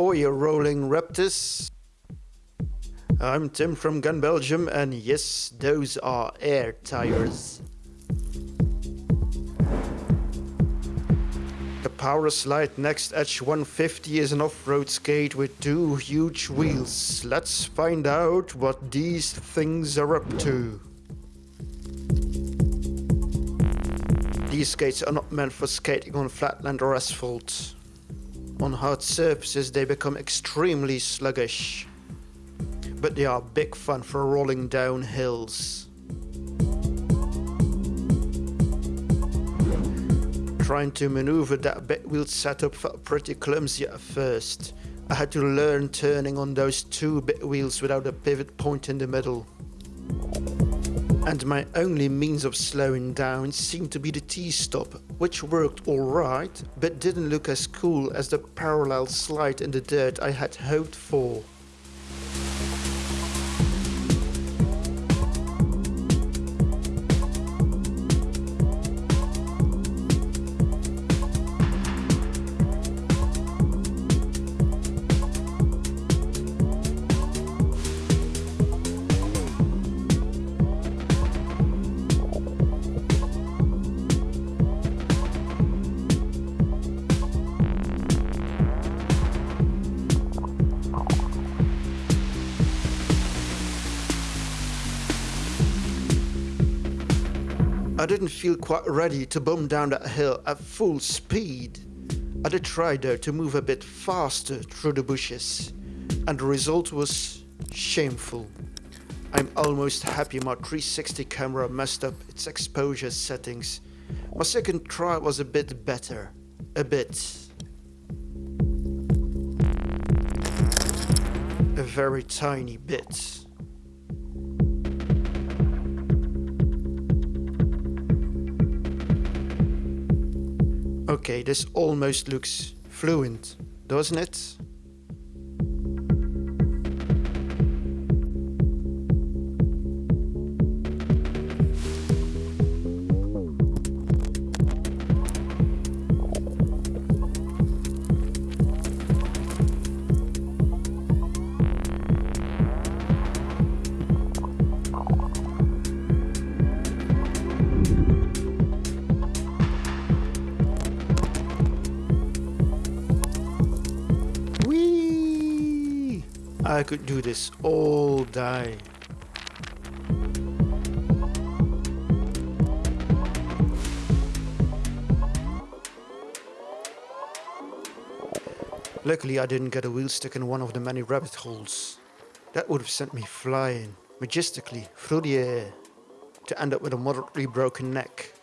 Oi, rolling raptors. I'm Tim from Gun Belgium and yes, those are air tires. The Powerslide Next Edge 150 is an off-road skate with two huge wheels. Let's find out what these things are up to. These skates are not meant for skating on flatland or asphalt. On hard surfaces they become extremely sluggish. But they are big fun for rolling down hills. Trying to maneuver that big wheel setup felt pretty clumsy at first. I had to learn turning on those two big wheels without a pivot point in the middle. And my only means of slowing down seemed to be the T-stop, which worked alright, but didn't look as cool as the parallel slide in the dirt I had hoped for. I didn't feel quite ready to bomb down that hill at full speed. I did try though to move a bit faster through the bushes, and the result was shameful. I'm almost happy my 360 camera messed up its exposure settings. My second try was a bit better. A bit. A very tiny bit. Okay, this almost looks fluent, doesn't it? I could do this all day. Luckily I didn't get a wheel stuck in one of the many rabbit holes. That would have sent me flying, majestically, through the air, to end up with a moderately broken neck.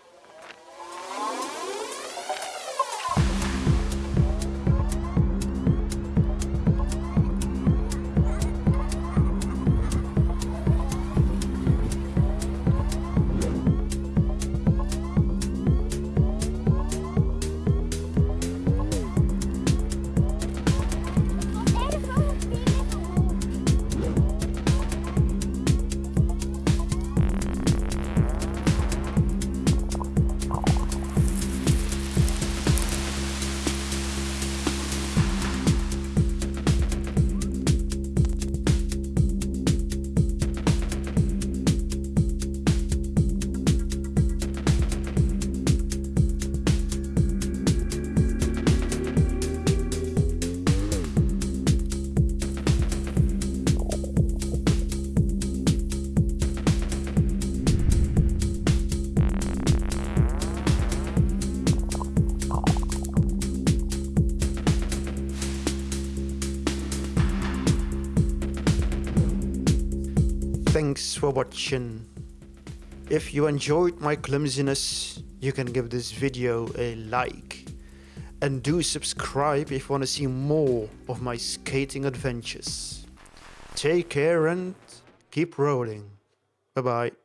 Thanks for watching. If you enjoyed my clumsiness, you can give this video a like. And do subscribe if you want to see more of my skating adventures. Take care and keep rolling. Bye bye.